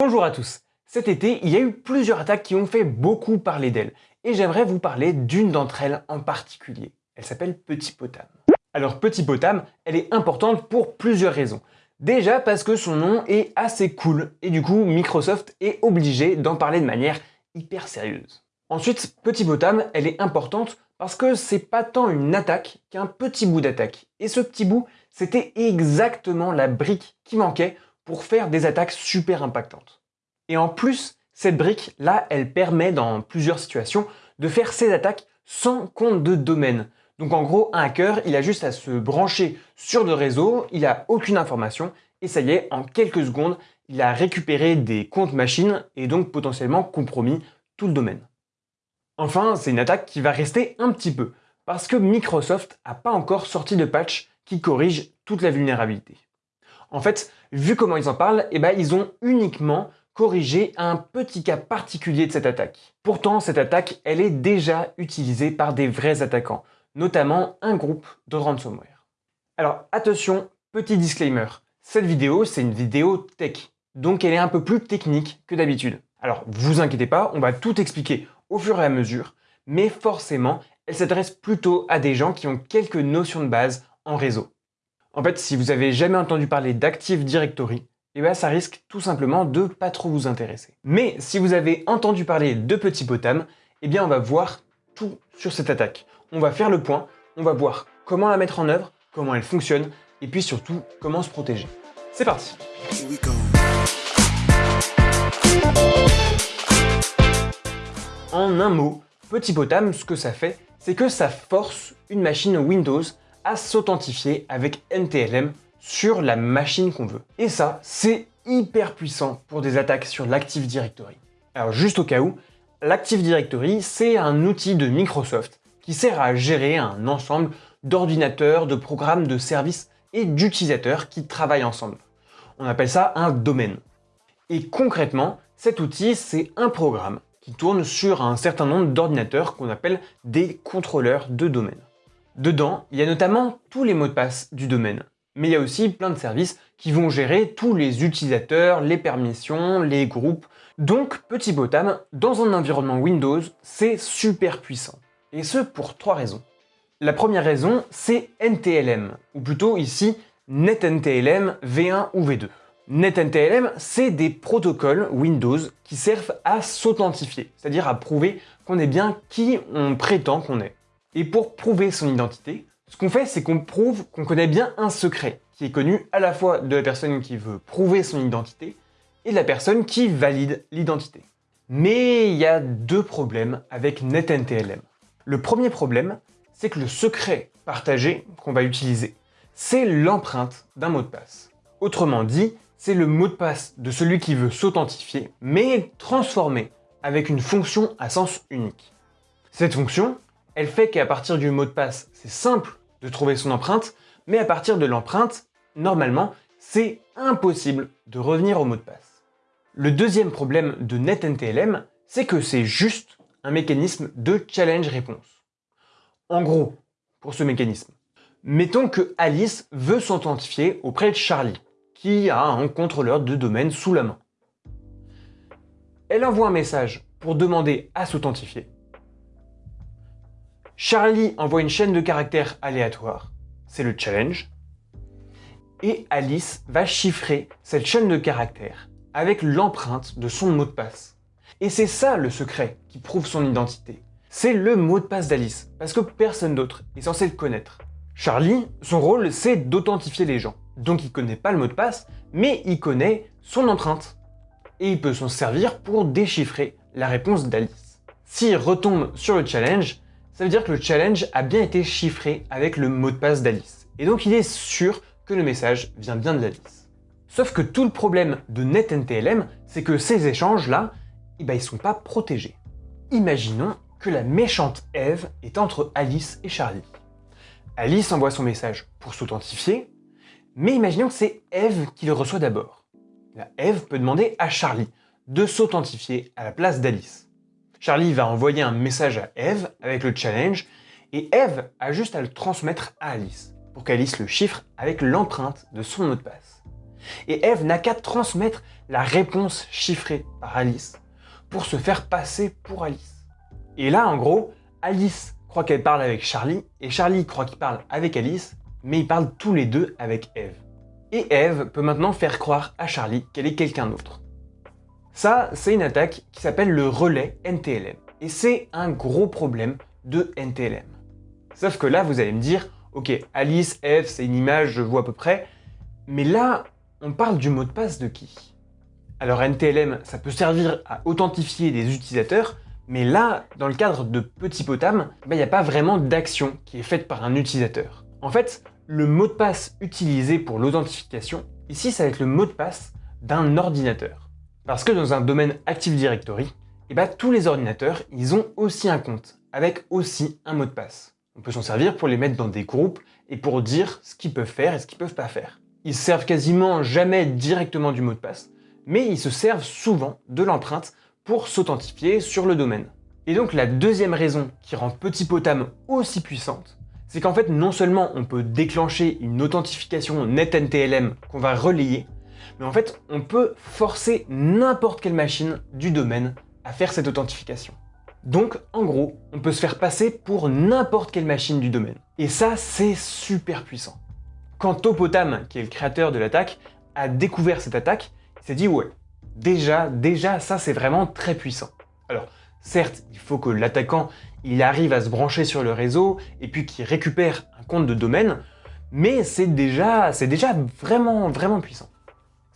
Bonjour à tous Cet été, il y a eu plusieurs attaques qui ont fait beaucoup parler d'elles, et j'aimerais vous parler d'une d'entre elles en particulier. Elle s'appelle Petit Potam. Alors Petit Potam, elle est importante pour plusieurs raisons. Déjà parce que son nom est assez cool, et du coup Microsoft est obligé d'en parler de manière hyper sérieuse. Ensuite, Petit Potam, elle est importante parce que c'est pas tant une attaque qu'un petit bout d'attaque. Et ce petit bout, c'était exactement la brique qui manquait pour faire des attaques super impactantes. Et en plus, cette brique, là, elle permet dans plusieurs situations de faire ces attaques sans compte de domaine. Donc en gros, un hacker, il a juste à se brancher sur le réseau, il a aucune information, et ça y est, en quelques secondes, il a récupéré des comptes machines et donc potentiellement compromis tout le domaine. Enfin, c'est une attaque qui va rester un petit peu, parce que Microsoft n'a pas encore sorti de patch qui corrige toute la vulnérabilité. En fait, vu comment ils en parlent, eh ben, ils ont uniquement corrigé un petit cas particulier de cette attaque. Pourtant, cette attaque, elle est déjà utilisée par des vrais attaquants, notamment un groupe de ransomware. Alors attention, petit disclaimer, cette vidéo, c'est une vidéo tech, donc elle est un peu plus technique que d'habitude. Alors vous inquiétez pas, on va tout expliquer au fur et à mesure, mais forcément, elle s'adresse plutôt à des gens qui ont quelques notions de base en réseau. En fait, si vous avez jamais entendu parler d'Active Directory, eh bien, ça risque tout simplement de pas trop vous intéresser. Mais si vous avez entendu parler de Petit Potam, eh bien on va voir tout sur cette attaque. On va faire le point, on va voir comment la mettre en œuvre, comment elle fonctionne, et puis surtout comment se protéger. C'est parti En un mot, Petit Potam, ce que ça fait, c'est que ça force une machine Windows s'authentifier avec NTLM sur la machine qu'on veut. Et ça, c'est hyper puissant pour des attaques sur l'Active Directory. Alors juste au cas où, l'Active Directory, c'est un outil de Microsoft qui sert à gérer un ensemble d'ordinateurs, de programmes, de services et d'utilisateurs qui travaillent ensemble. On appelle ça un domaine. Et concrètement, cet outil, c'est un programme qui tourne sur un certain nombre d'ordinateurs qu'on appelle des contrôleurs de domaine. Dedans, il y a notamment tous les mots de passe du domaine, mais il y a aussi plein de services qui vont gérer tous les utilisateurs, les permissions, les groupes. Donc, Petit Botam, dans un environnement Windows, c'est super puissant. Et ce pour trois raisons. La première raison, c'est NTLM, ou plutôt ici NetNTLM V1 ou V2. NetNTLM, c'est des protocoles Windows qui servent à s'authentifier, c'est-à-dire à prouver qu'on est bien qui on prétend qu'on est. Et pour prouver son identité, ce qu'on fait, c'est qu'on prouve qu'on connaît bien un secret, qui est connu à la fois de la personne qui veut prouver son identité et de la personne qui valide l'identité. Mais il y a deux problèmes avec NetNTLM. Le premier problème, c'est que le secret partagé qu'on va utiliser, c'est l'empreinte d'un mot de passe. Autrement dit, c'est le mot de passe de celui qui veut s'authentifier, mais transformé avec une fonction à sens unique. Cette fonction, elle fait qu'à partir du mot de passe, c'est simple de trouver son empreinte, mais à partir de l'empreinte, normalement, c'est impossible de revenir au mot de passe. Le deuxième problème de NetNTLM, c'est que c'est juste un mécanisme de challenge-réponse. En gros, pour ce mécanisme, mettons que Alice veut s'authentifier auprès de Charlie, qui a un contrôleur de domaine sous la main. Elle envoie un message pour demander à s'authentifier. Charlie envoie une chaîne de caractères aléatoires, c'est le challenge, et Alice va chiffrer cette chaîne de caractères avec l'empreinte de son mot de passe. Et c'est ça le secret qui prouve son identité. C'est le mot de passe d'Alice, parce que personne d'autre est censé le connaître. Charlie, son rôle, c'est d'authentifier les gens. Donc il connaît pas le mot de passe, mais il connaît son empreinte. Et il peut s'en servir pour déchiffrer la réponse d'Alice. S'il retombe sur le challenge, ça veut dire que le challenge a bien été chiffré avec le mot de passe d'Alice. Et donc il est sûr que le message vient bien de. Sauf que tout le problème de NetNTLM, c'est que ces échanges-là, eh ben, ils sont pas protégés. Imaginons que la méchante Eve est entre Alice et Charlie. Alice envoie son message pour s'authentifier, mais imaginons que c'est Eve qui le reçoit d'abord. Eve peut demander à Charlie de s'authentifier à la place d'Alice. Charlie va envoyer un message à Eve avec le challenge, et Eve a juste à le transmettre à Alice, pour qu'Alice le chiffre avec l'empreinte de son mot de passe. Et Eve n'a qu'à transmettre la réponse chiffrée par Alice pour se faire passer pour Alice. Et là, en gros, Alice croit qu'elle parle avec Charlie, et Charlie croit qu'il parle avec Alice, mais ils parlent tous les deux avec Eve. Et Eve peut maintenant faire croire à Charlie qu'elle est quelqu'un d'autre. Ça, c'est une attaque qui s'appelle le relais NTLM. Et c'est un gros problème de NTLM. Sauf que là, vous allez me dire, ok, Alice, Eve, c'est une image, je vois à peu près, mais là, on parle du mot de passe de qui? Alors NTLM, ça peut servir à authentifier des utilisateurs, mais là, dans le cadre de Petit Potam, il n'y a pas vraiment d'action qui est faite par un utilisateur. En fait, le mot de passe utilisé pour l'authentification, ici ça va être le mot de passe d'un ordinateur. Parce que dans un domaine Active Directory, eh ben, tous les ordinateurs, ils ont aussi un compte, avec aussi un mot de passe. On peut s'en servir pour les mettre dans des groupes et pour dire ce qu'ils peuvent faire et ce qu'ils peuvent pas faire. Ils servent quasiment jamais directement du mot de passe, mais ils se servent souvent de l'empreinte pour s'authentifier sur le domaine. Et donc la deuxième raison qui rend Petit Potam aussi puissante, c'est qu'en fait non seulement on peut déclencher une authentification NetNTLM qu'on va relayer, mais en fait, on peut forcer n'importe quelle machine du domaine à faire cette authentification. Donc, en gros, on peut se faire passer pour n'importe quelle machine du domaine. Et ça, c'est super puissant. Quand Topotam, qui est le créateur de l'attaque, a découvert cette attaque, il s'est dit « ouais, déjà, déjà, ça c'est vraiment très puissant ». Alors, certes, il faut que l'attaquant il arrive à se brancher sur le réseau et puis qu'il récupère un compte de domaine, mais c'est déjà, déjà vraiment, vraiment puissant.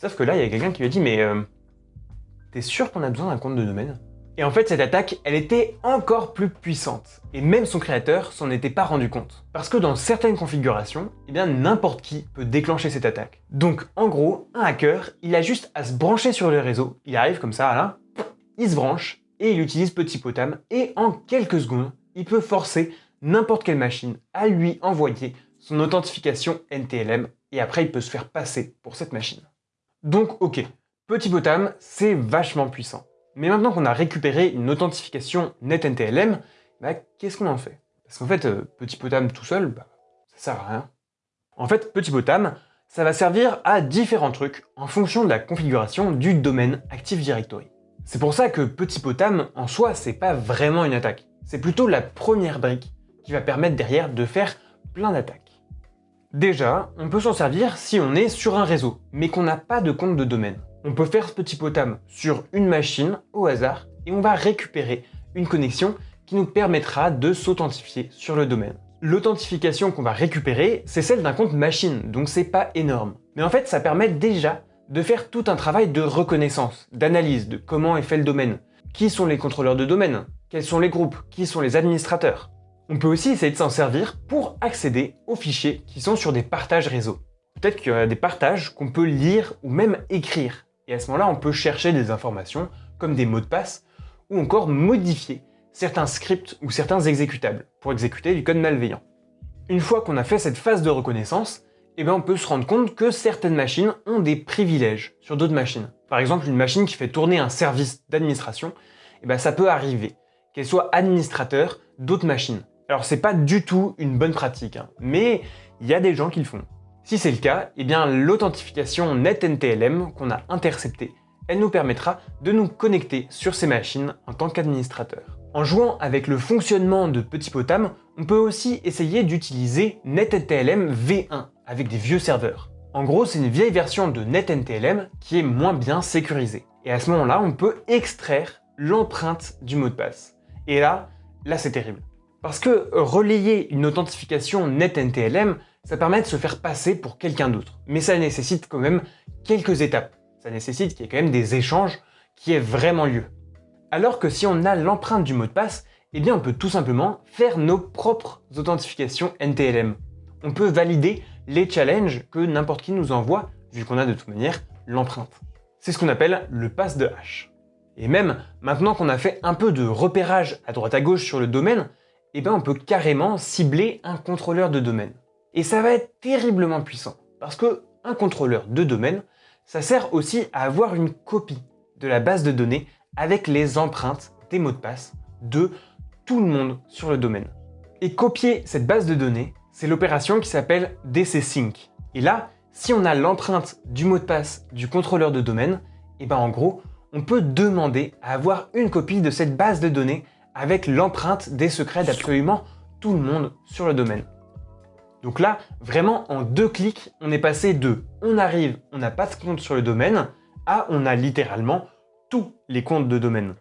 Sauf que là, il y a quelqu'un qui lui a dit « Mais euh, t'es sûr qu'on a besoin d'un compte de domaine ?» Et en fait, cette attaque, elle était encore plus puissante. Et même son créateur s'en était pas rendu compte. Parce que dans certaines configurations, eh bien n'importe qui peut déclencher cette attaque. Donc en gros, un hacker, il a juste à se brancher sur le réseau. Il arrive comme ça, là, il se branche, et il utilise Petit Potam, et en quelques secondes, il peut forcer n'importe quelle machine à lui envoyer son authentification NTLM, et après il peut se faire passer pour cette machine. Donc ok, Petit Potam, c'est vachement puissant. Mais maintenant qu'on a récupéré une authentification NetNTLM, bah, qu'est-ce qu'on en fait? Parce qu'en fait, euh, Petit Potam tout seul, bah, ça sert à rien. En fait, Petit Potam, ça va servir à différents trucs en fonction de la configuration du domaine Active Directory. C'est pour ça que Petit Potam, en soi, c'est pas vraiment une attaque. C'est plutôt la première brique qui va permettre derrière de faire plein d'attaques. Déjà, on peut s'en servir si on est sur un réseau, mais qu'on n'a pas de compte de domaine. On peut faire ce petit potam sur une machine au hasard et on va récupérer une connexion qui nous permettra de s'authentifier sur le domaine. L'authentification qu'on va récupérer, c'est celle d'un compte machine, donc c'est pas énorme. Mais en fait, ça permet déjà de faire tout un travail de reconnaissance, d'analyse de comment est fait le domaine. Qui sont les contrôleurs de domaine? Quels sont les groupes? Qui sont les administrateurs? On peut aussi essayer de s'en servir pour accéder aux fichiers qui sont sur des partages réseau. Peut-être qu'il y a des partages qu'on peut lire ou même écrire. Et à ce moment-là, on peut chercher des informations comme des mots de passe ou encore modifier certains scripts ou certains exécutables pour exécuter du code malveillant. Une fois qu'on a fait cette phase de reconnaissance, eh bien on peut se rendre compte que certaines machines ont des privilèges sur d'autres machines. Par exemple, une machine qui fait tourner un service d'administration, eh bien ça peut arriver qu'elle soit administrateur d'autres machines. Alors c'est pas du tout une bonne pratique, hein, mais il y a des gens qui le font. Si c'est le cas, eh bien l'authentification NetNTLM qu'on a interceptée, elle nous permettra de nous connecter sur ces machines en tant qu'administrateur. En jouant avec le fonctionnement de Petit Potam, on peut aussi essayer d'utiliser NetNTLM V1 avec des vieux serveurs. En gros, c'est une vieille version de NetNTLM qui est moins bien sécurisée. Et à ce moment-là, on peut extraire l'empreinte du mot de passe. Et là, là c'est terrible. Parce que relayer une authentification NetNTLM, ça permet de se faire passer pour quelqu'un d'autre. Mais ça nécessite quand même quelques étapes. Ça nécessite qu'il y ait quand même des échanges qui aient vraiment lieu. Alors que si on a l'empreinte du mot de passe, eh bien on peut tout simplement faire nos propres authentifications NTLM. On peut valider les challenges que n'importe qui nous envoie, vu qu'on a de toute manière l'empreinte. C'est ce qu'on appelle le pass de hash. Et même maintenant qu'on a fait un peu de repérage à droite à gauche sur le domaine, eh ben on peut carrément cibler un contrôleur de domaine. Et ça va être terriblement puissant, parce que un contrôleur de domaine, ça sert aussi à avoir une copie de la base de données avec les empreintes des mots de passe de tout le monde sur le domaine. Et copier cette base de données, c'est l'opération qui s'appelle DCSync. Et là, si on a l'empreinte du mot de passe du contrôleur de domaine, et eh ben en gros, on peut demander à avoir une copie de cette base de données avec l'empreinte des secrets d'absolument tout le monde sur le domaine. Donc là, vraiment en deux clics, on est passé de on arrive, on n'a pas de compte sur le domaine, à on a littéralement tous les comptes de domaine.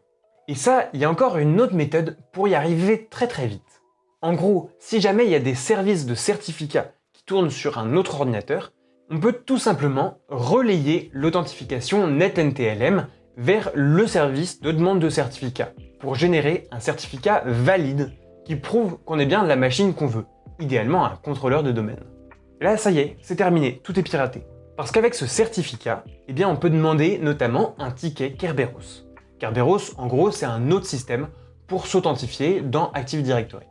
Et ça, il y a encore une autre méthode pour y arriver très très vite. En gros, si jamais il y a des services de certificats qui tournent sur un autre ordinateur, on peut tout simplement relayer l'authentification NetNTLM vers le service de demande de certificat pour générer un certificat valide qui prouve qu'on est bien la machine qu'on veut, idéalement un contrôleur de domaine. là, ça y est, c'est terminé, tout est piraté. Parce qu'avec ce certificat, eh bien, on peut demander notamment un ticket Kerberos. Kerberos, en gros, c'est un autre système pour s'authentifier dans Active Directory.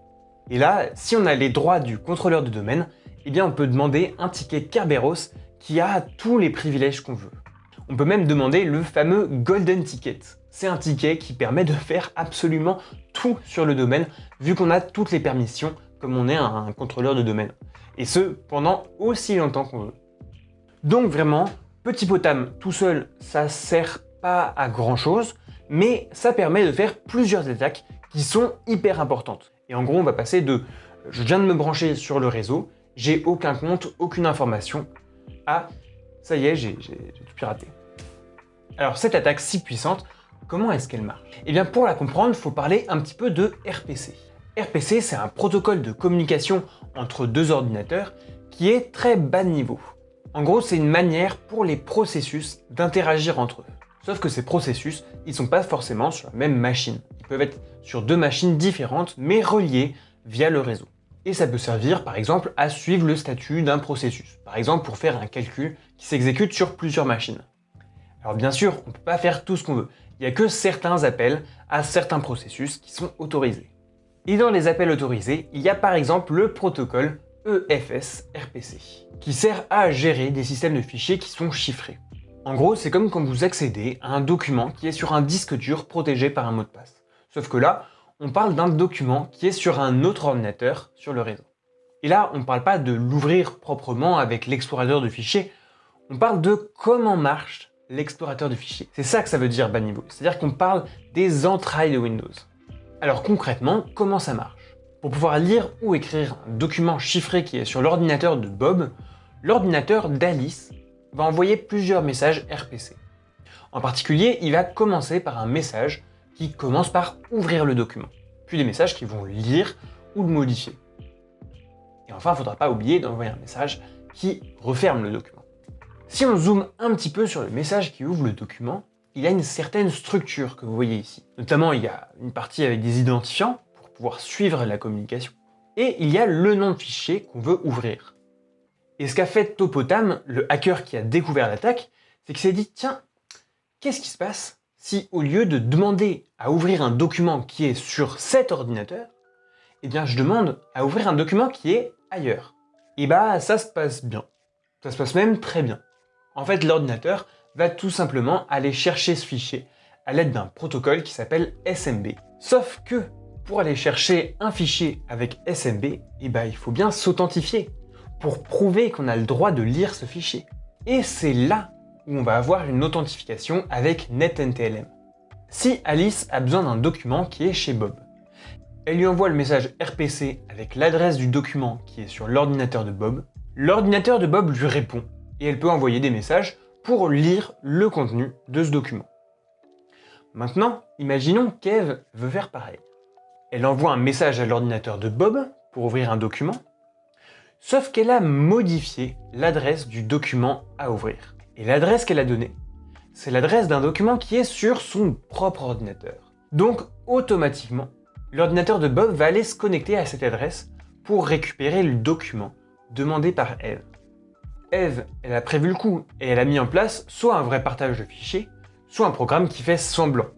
Et là, si on a les droits du contrôleur de domaine, eh bien, on peut demander un ticket Kerberos qui a tous les privilèges qu'on veut. On peut même demander le fameux Golden Ticket. C'est un ticket qui permet de faire absolument tout sur le domaine, vu qu'on a toutes les permissions, comme on est un contrôleur de domaine. Et ce, pendant aussi longtemps qu'on veut. Donc vraiment, Petit Potam tout seul, ça sert pas à grand chose, mais ça permet de faire plusieurs attaques qui sont hyper importantes. Et en gros, on va passer de « je viens de me brancher sur le réseau, j'ai aucun compte, aucune information » à « ça y est, j'ai tout piraté ». Alors cette attaque si puissante, comment est-ce qu'elle marche? Eh bien pour la comprendre, il faut parler un petit peu de RPC. RPC, c'est un protocole de communication entre deux ordinateurs qui est très bas niveau. En gros, c'est une manière pour les processus d'interagir entre eux. Sauf que ces processus, ils sont pas forcément sur la même machine. Ils peuvent être sur deux machines différentes, mais reliées via le réseau. Et ça peut servir, par exemple, à suivre le statut d'un processus. Par exemple, pour faire un calcul qui s'exécute sur plusieurs machines. Alors bien sûr, on ne peut pas faire tout ce qu'on veut. Il n'y a que certains appels à certains processus qui sont autorisés. Et dans les appels autorisés, il y a par exemple le protocole EFS-RPC, qui sert à gérer des systèmes de fichiers qui sont chiffrés. En gros, c'est comme quand vous accédez à un document qui est sur un disque dur protégé par un mot de passe. Sauf que là, on parle d'un document qui est sur un autre ordinateur sur le réseau. Et là, on ne parle pas de l'ouvrir proprement avec l'explorateur de fichiers, on parle de comment marche l'explorateur de fichiers. C'est ça que ça veut dire bas niveau, c'est-à-dire qu'on parle des entrailles de Windows. Alors concrètement, comment ça marche? Pour pouvoir lire ou écrire un document chiffré qui est sur l'ordinateur de Bob, l'ordinateur d'Alice va envoyer plusieurs messages RPC. En particulier, il va commencer par un message qui commence par ouvrir le document, puis des messages qui vont lire ou le modifier. Et enfin, il ne faudra pas oublier d'envoyer un message qui referme le document. Si on zoome un petit peu sur le message qui ouvre le document, il a une certaine structure que vous voyez ici. Notamment, il y a une partie avec des identifiants pour pouvoir suivre la communication. Et il y a le nom de fichier qu'on veut ouvrir. Et ce qu'a fait Topotam, le hacker qui a découvert l'attaque, c'est qu'il s'est dit, tiens, qu'est-ce qui se passe si au lieu de demander à ouvrir un document qui est sur cet ordinateur, eh bien je demande à ouvrir un document qui est ailleurs. Et bah ça se passe bien. Ça se passe même très bien. En fait, l'ordinateur va tout simplement aller chercher ce fichier à l'aide d'un protocole qui s'appelle SMB. Sauf que pour aller chercher un fichier avec SMB, eh ben, il faut bien s'authentifier pour prouver qu'on a le droit de lire ce fichier. Et c'est là où on va avoir une authentification avec NetNTLM. Si Alice a besoin d'un document qui est chez Bob, elle lui envoie le message RPC avec l'adresse du document qui est sur l'ordinateur de Bob. L'ordinateur de Bob lui répond et elle peut envoyer des messages pour lire le contenu de ce document. Maintenant, imaginons qu'Eve veut faire pareil. Elle envoie un message à l'ordinateur de Bob pour ouvrir un document, sauf qu'elle a modifié l'adresse du document à ouvrir. Et l'adresse qu'elle a donnée, c'est l'adresse d'un document qui est sur son propre ordinateur. Donc, automatiquement, l'ordinateur de Bob va aller se connecter à cette adresse pour récupérer le document demandé par Eve. Eve, elle a prévu le coup et elle a mis en place soit un vrai partage de fichiers, soit un programme qui fait semblant.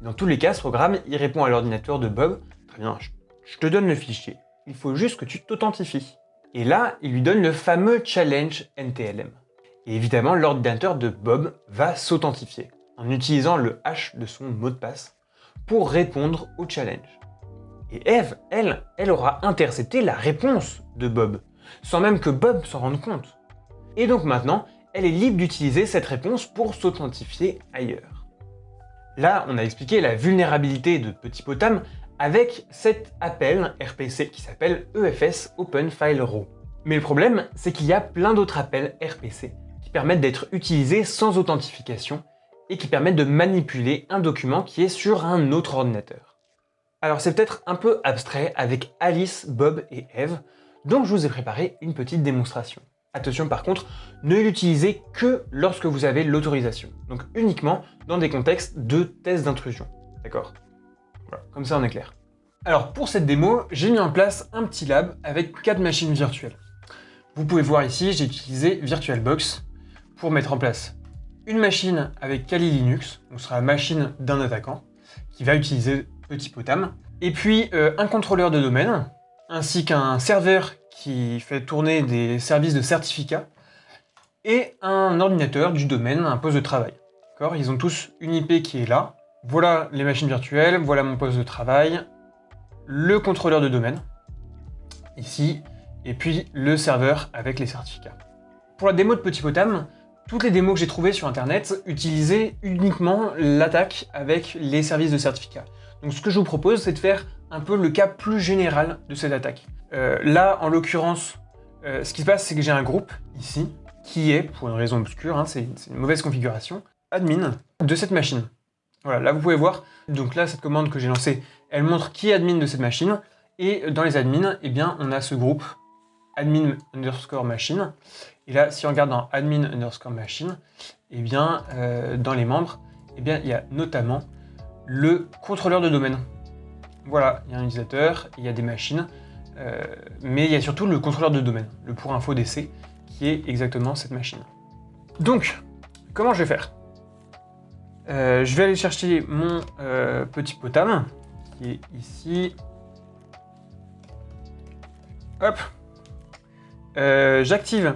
Dans tous les cas, ce programme, il répond à l'ordinateur de Bob, très bien, je te donne le fichier, il faut juste que tu t'authentifies. Et là, il lui donne le fameux challenge NTLM. Et évidemment, l'ordinateur de Bob va s'authentifier en utilisant le hash de son mot de passe pour répondre au challenge. Et Eve, elle, elle aura intercepté la réponse de Bob, sans même que Bob s'en rende compte. Et donc maintenant, elle est libre d'utiliser cette réponse pour s'authentifier ailleurs. Là, on a expliqué la vulnérabilité de Petit Potam avec cet appel RPC qui s'appelle EFS Open File Raw. Mais le problème, c'est qu'il y a plein d'autres appels RPC qui permettent d'être utilisés sans authentification et qui permettent de manipuler un document qui est sur un autre ordinateur. Alors c'est peut-être un peu abstrait avec Alice, Bob et Eve, donc je vous ai préparé une petite démonstration. Attention par contre, ne l'utilisez que lorsque vous avez l'autorisation, donc uniquement dans des contextes de test d'intrusion, d'accord? Voilà, comme ça on est clair. Alors pour cette démo, j'ai mis en place un petit lab avec quatre machines virtuelles. Vous pouvez voir ici, j'ai utilisé VirtualBox pour mettre en place une machine avec Kali Linux, donc ce sera la machine d'un attaquant, qui va utiliser Petit Potam, et puis euh, un contrôleur de domaine, ainsi qu'un serveur qui fait tourner des services de certificat, et un ordinateur du domaine, un poste de travail. Ils ont tous une IP qui est là. Voilà les machines virtuelles, voilà mon poste de travail, le contrôleur de domaine, ici, et puis le serveur avec les certificats. Pour la démo de Petit Potam, toutes les démos que j'ai trouvées sur internet utilisaient uniquement l'attaque avec les services de certificat. Donc ce que je vous propose, c'est de faire un peu le cas plus général de cette attaque. Euh, là, en l'occurrence, euh, ce qui se passe, c'est que j'ai un groupe, ici, qui est, pour une raison obscure, hein, c'est une mauvaise configuration, admin de cette machine. Voilà, là vous pouvez voir, donc là, cette commande que j'ai lancée, elle montre qui est admin de cette machine, et dans les admins, eh bien, on a ce groupe admin underscore machine. Et là, si on regarde dans admin underscore machine, eh bien, euh, dans les membres, eh bien, il y a notamment le contrôleur de domaine. Voilà, il y a un utilisateur, il y a des machines, euh, mais il y a surtout le contrôleur de domaine, le pour info DC, qui est exactement cette machine. Donc, comment je vais faire? Euh, Je vais aller chercher mon petit potam, qui est ici. Hop, euh, j'active,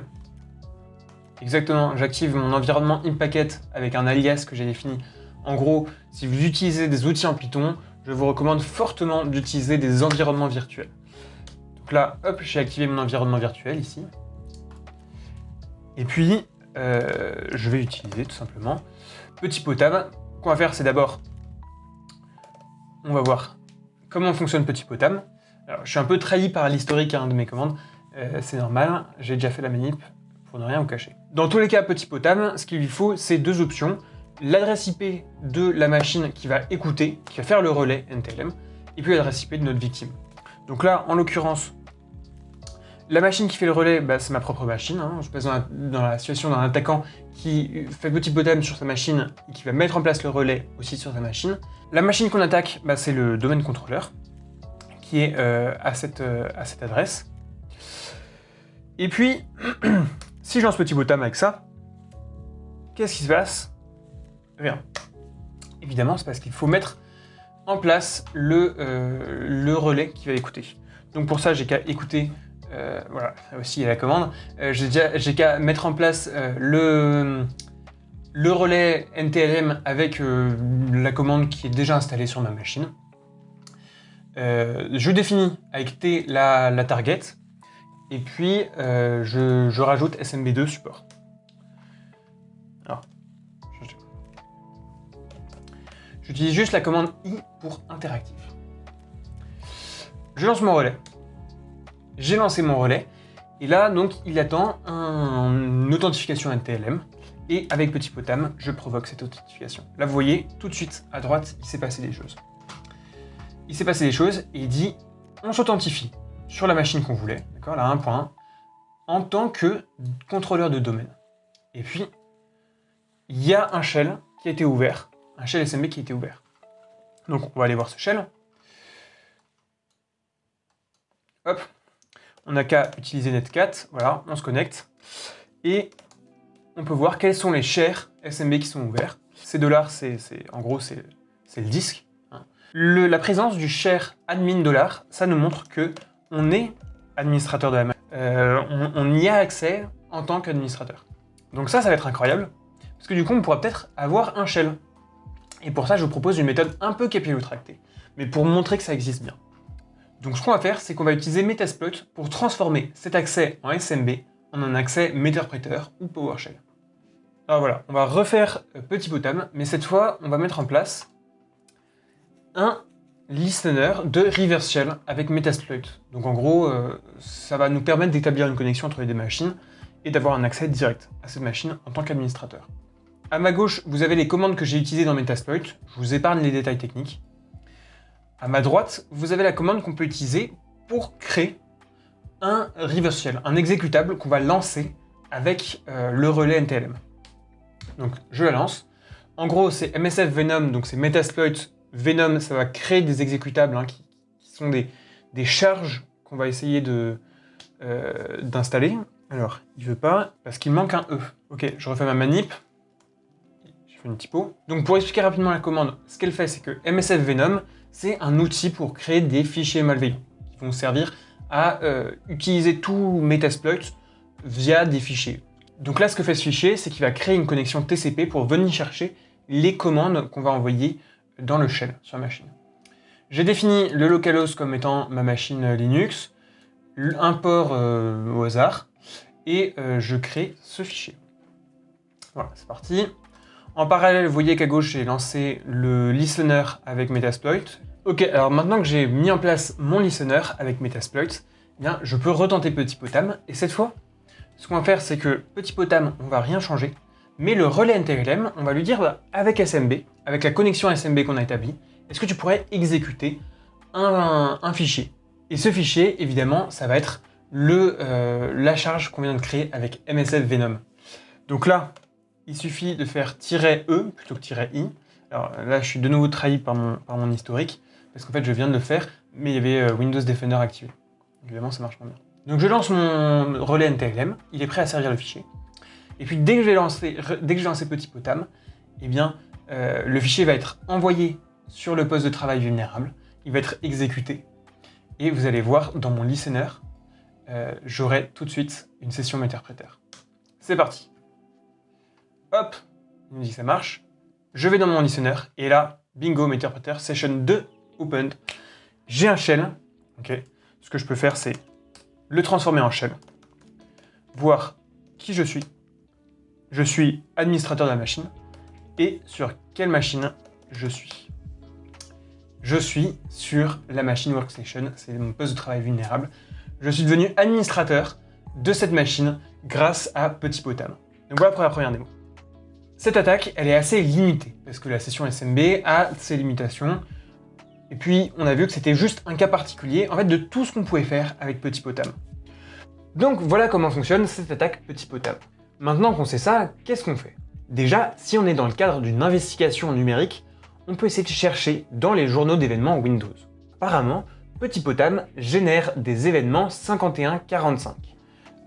exactement, j'active mon environnement InPacket avec un alias que j'ai défini. En gros, si vous utilisez des outils en Python, je vous recommande fortement d'utiliser des environnements virtuels. Donc là, hop, j'ai activé mon environnement virtuel ici. Et puis, euh, je vais utiliser tout simplement Petit Potam. Ce qu'on va faire, c'est d'abord, on va voir comment fonctionne Petit Potam. Alors, je suis un peu trahi par l'historique hein, de mes commandes. Euh, c'est normal, j'ai déjà fait la manip pour ne rien vous cacher. Dans tous les cas, petit potable, ce qu'il lui faut, c'est deux options. L'adresse IP de la machine qui va écouter, qui va faire le relais NTLM, et puis l'adresse IP de notre victime. Donc là, en l'occurrence, la machine qui fait le relais, bah, c'est ma propre machine. Hein. Je passe dans la, situation d'un attaquant qui fait petit potable sur sa machine et qui va mettre en place le relais aussi sur sa machine. La machine qu'on attaque, bah, c'est le domaine contrôleur qui est euh, à, cette, euh, à cette adresse. Et puis, si je lance petit bottom avec ça, qu'est-ce qui se passe? Rien. Évidemment, c'est parce qu'il faut mettre en place le, euh, le relais qui va écouter. Donc pour ça, j'ai qu'à écouter, euh, voilà, aussi il y a la commande, euh, j'ai qu'à mettre en place le, le relais NTLM avec la commande qui est déjà installée sur ma machine. je définis avec T la, la target, et puis, euh, je, rajoute SMB2 support. J'utilise juste la commande i pour interactif. Je lance mon relais. J'ai lancé mon relais. Et là, donc, il attend une authentification NTLM. Et avec Petit Potam, je provoque cette authentification. Là, vous voyez, tout de suite, à droite, il s'est passé des choses. Il s'est passé des choses et il dit, on s'authentifie sur la machine qu'on voulait, d'accord, là, un point, en tant que contrôleur de domaine. Et puis, il y a un shell qui a été ouvert, un shell SMB qui été ouvert. Donc, on va aller voir ce shell. Hop, on n'a qu'à utiliser netcat, voilà, on se connecte, et on peut voir quels sont les shares SMB qui sont ouverts. Ces dollars, c'est en gros, c'est le disque. Hein. la présence du share admin dollar, ça nous montre que on est administrateur de la. Euh, on, y a accès en tant qu'administrateur. Donc ça, ça va être incroyable, parce que du coup, on pourra peut-être avoir un shell. Et pour ça, je vous propose une méthode un peu capillotractée, mais pour montrer que ça existe bien. Donc ce qu'on va faire, c'est qu'on va utiliser Metasploit pour transformer cet accès en SMB en un accès Meterpreter ou PowerShell. Alors voilà, on va refaire euh, Petit Potam, mais cette fois, on va mettre en place un listener de reverse shell avec Metasploit. Donc en gros, euh, ça va nous permettre d'établir une connexion entre les deux machines et d'avoir un accès direct à cette machine en tant qu'administrateur. À ma gauche, vous avez les commandes que j'ai utilisées dans Metasploit, je vous épargne les détails techniques. À ma droite, vous avez la commande qu'on peut utiliser pour créer un reverse shell, un exécutable qu'on va lancer avec euh, le relais NTLM. Donc je la lance. En gros, c'est MSF Venom, donc c'est Metasploit Venom, ça va créer des exécutables hein, qui, sont des, charges qu'on va essayer euh, d'installer. Alors, il veut pas, parce qu'il manque un E. Ok, je refais ma manip. Une typo. Donc pour expliquer rapidement la commande, ce qu'elle fait, c'est que MSF Venom, c'est un outil pour créer des fichiers malveillants, qui vont servir à euh, utiliser tout Metasploit via des fichiers. Donc là, ce que fait ce fichier, c'est qu'il va créer une connexion TCP pour venir chercher les commandes qu'on va envoyer dans le shell sur la machine. J'ai défini le localhost comme étant ma machine Linux, un port euh, au hasard, et euh, je crée ce fichier. Voilà, c'est parti. En parallèle, vous voyez qu'à gauche, j'ai lancé le listener avec Metasploit. Ok, alors maintenant que j'ai mis en place mon listener avec Metasploit, eh bien, je peux retenter Petit Potam, et cette fois, ce qu'on va faire, c'est que Petit Potam, on va rien changer, mais le relais NTLM, on va lui dire, bah, avec SMB, avec la connexion SMB qu'on a établie, est-ce que tu pourrais exécuter un, fichier? Et ce fichier, évidemment, ça va être le, euh, la charge qu'on vient de créer avec MSF Venom. Donc là, il suffit de faire "-e" plutôt que "-i". Alors là, je suis de nouveau trahi par mon, historique, parce qu'en fait, je viens de le faire, mais il y avait euh, Windows Defender activé. Évidemment, ça marche pas bien. Donc je lance mon relais NTLM, il est prêt à servir le fichier. Et puis dès que j'ai lancé, dès Petit Potam, eh bien, euh, le fichier va être envoyé sur le poste de travail vulnérable, il va être exécuté, et vous allez voir dans mon listener, euh, j'aurai tout de suite une session Meterpreter. C'est parti Hop, il me dit que ça marche. Je vais dans mon listener, et là, bingo, Meterpreter, session 2 opened. J'ai un shell, ok. Ce que je peux faire, c'est le transformer en shell, voir qui je suis. Je suis administrateur de la machine et sur quelle machine je suis. Je suis sur la machine Workstation, c'est mon poste de travail vulnérable. Je suis devenu administrateur de cette machine grâce à Petit Potam. Donc voilà pour la première démo. Cette attaque, elle est assez limitée, parce que la session SMB a ses limitations. Et puis, on a vu que c'était juste un cas particulier, en fait, de tout ce qu'on pouvait faire avec Petit Potam. Donc voilà comment fonctionne cette attaque Petit Potam. Maintenant qu'on sait ça, qu'est-ce qu'on fait? Déjà, si on est dans le cadre d'une investigation numérique, on peut essayer de chercher dans les journaux d'événements Windows. Apparemment, Petit Potam génère des événements 51-45,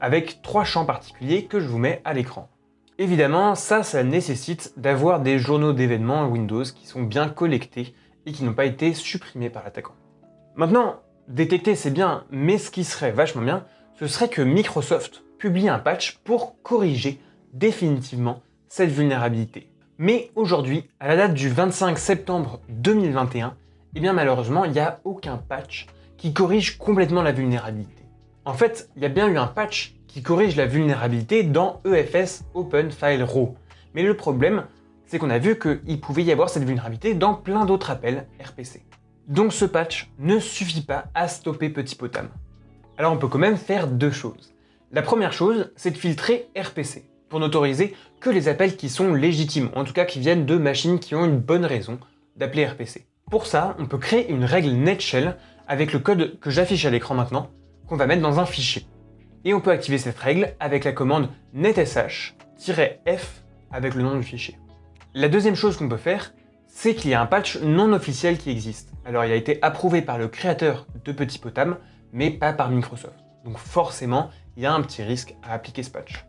avec trois champs particuliers que je vous mets à l'écran. Évidemment, ça, ça nécessite d'avoir des journaux d'événements Windows qui sont bien collectés et qui n'ont pas été supprimés par l'attaquant. Maintenant, détecter c'est bien, mais ce qui serait vachement bien, ce serait que Microsoft publie un patch pour corriger définitivement cette vulnérabilité. Mais aujourd'hui, à la date du 25 septembre 2021, eh bien malheureusement, il n'y a aucun patch qui corrige complètement la vulnérabilité. En fait, il y a bien eu un patch qui corrige la vulnérabilité dans EFS Open File Raw. Mais le problème, c'est qu'on a vu qu'il pouvait y avoir cette vulnérabilité dans plein d'autres appels RPC. Donc ce patch ne suffit pas à stopper Petit Potam. Alors on peut quand même faire deux choses. La première chose, c'est de filtrer RPC, pour n'autoriser que les appels qui sont légitimes, en tout cas qui viennent de machines qui ont une bonne raison d'appeler RPC. Pour ça, on peut créer une règle netshell avec le code que j'affiche à l'écran maintenant, qu'on va mettre dans un fichier. Et on peut activer cette règle avec la commande netsh-f avec le nom du fichier. La deuxième chose qu'on peut faire, c'est qu'il y a un patch non officiel qui existe. Alors il a été approuvé par le créateur de Petit Potam, mais pas par Microsoft. Donc forcément, il y a un petit risque à appliquer ce patch.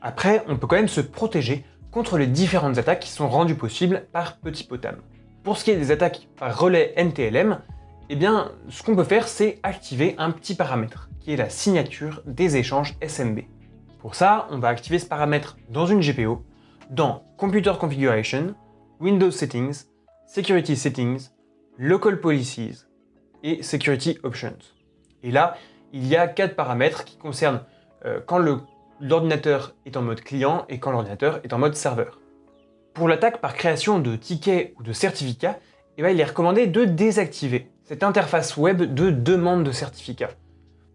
Après, on peut quand même se protéger contre les différentes attaques qui sont rendues possibles par Petit Potam. Pour ce qui est des attaques par relais NTLM, eh bien, ce qu'on peut faire, c'est activer un petit paramètre, qui est la signature des échanges SMB. Pour ça, on va activer ce paramètre dans une GPO, dans Computer Configuration, Windows Settings, Security Settings, Local Policies et Security Options. Et là, il y a quatre paramètres qui concernent euh, quand l'ordinateur est en mode client et quand l'ordinateur est en mode serveur. Pour l'attaque par création de tickets ou de certificats, eh ben, il est recommandé de désactiver cette interface web de demande de certificat.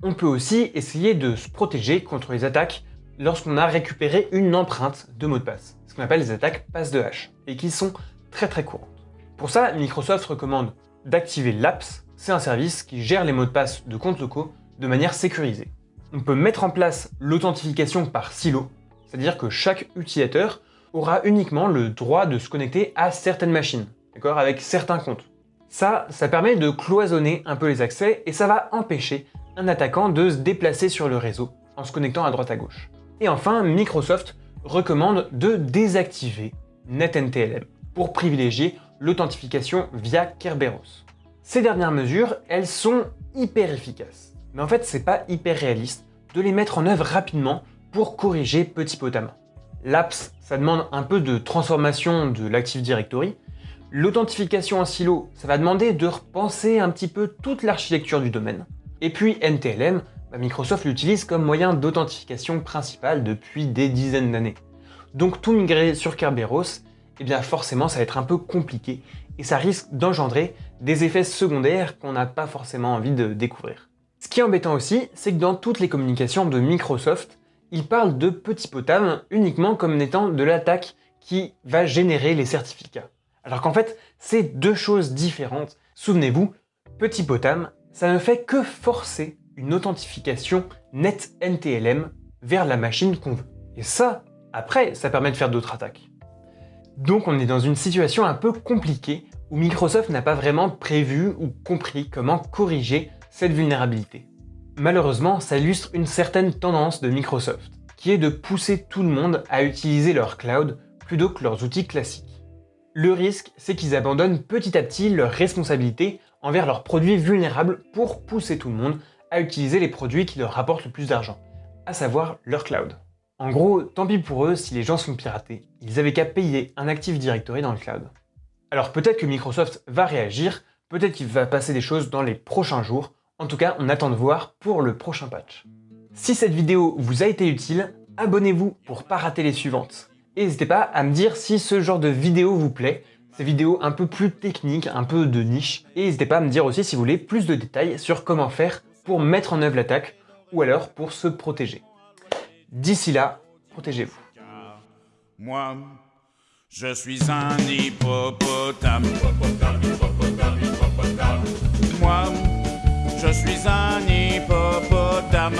On peut aussi essayer de se protéger contre les attaques lorsqu'on a récupéré une empreinte de mot de passe, ce qu'on appelle les attaques passe de hache, et qui sont très très courantes. Pour ça, Microsoft recommande d'activer l'APS, c'est un service qui gère les mots de passe de comptes locaux de manière sécurisée. On peut mettre en place l'authentification par silo, c'est-à-dire que chaque utilisateur aura uniquement le droit de se connecter à certaines machines, d'accord, avec certains comptes. Ça, ça permet de cloisonner un peu les accès et ça va empêcher un attaquant de se déplacer sur le réseau en se connectant à droite à gauche. Et enfin, Microsoft recommande de désactiver NetNTLM pour privilégier l'authentification via Kerberos. Ces dernières mesures, elles sont hyper efficaces. Mais en fait, c'est pas hyper réaliste de les mettre en œuvre rapidement pour corriger petit potamment. L'apps, ça demande un peu de transformation de l'Active Directory. L'authentification en silo, ça va demander de repenser un petit peu toute l'architecture du domaine. Et puis NTLM, bah, Microsoft l'utilise comme moyen d'authentification principal depuis des dizaines d'années. Donc tout migrer sur Kerberos, eh bien forcément ça va être un peu compliqué et ça risque d'engendrer des effets secondaires qu'on n'a pas forcément envie de découvrir. Ce qui est embêtant aussi, c'est que dans toutes les communications de Microsoft, il parle de Petit Potam uniquement comme n'étant de l'attaque qui va générer les certificats. Alors qu'en fait, c'est deux choses différentes. Souvenez-vous, Petit Potam, ça ne fait que forcer une authentification net NTLM vers la machine qu'on veut. Et ça, après, ça permet de faire d'autres attaques. Donc on est dans une situation un peu compliquée où Microsoft n'a pas vraiment prévu ou compris comment corriger cette vulnérabilité. Malheureusement, ça illustre une certaine tendance de Microsoft, qui est de pousser tout le monde à utiliser leur cloud plutôt que leurs outils classiques. Le risque, c'est qu'ils abandonnent petit à petit leurs responsabilités envers leurs produits vulnérables pour pousser tout le monde à utiliser les produits qui leur rapportent le plus d'argent, à savoir leur cloud. En gros, tant pis pour eux si les gens sont piratés, ils avaient qu'à payer un Active Directory dans le cloud. Alors peut-être que Microsoft va réagir, peut-être qu'il va passer des choses dans les prochains jours, en tout cas, on attend de voir pour le prochain patch. Si cette vidéo vous a été utile, abonnez-vous pour pas rater les suivantes. Et n'hésitez pas à me dire si ce genre de vidéo vous plaît, ces vidéos un peu plus techniques, un peu de niche. Et n'hésitez pas à me dire aussi si vous voulez plus de détails sur comment faire pour mettre en œuvre l'attaque ou alors pour se protéger. D'ici là, protégez-vous. Moi, je suis un hippopotame. Moi, je suis un hippopotame.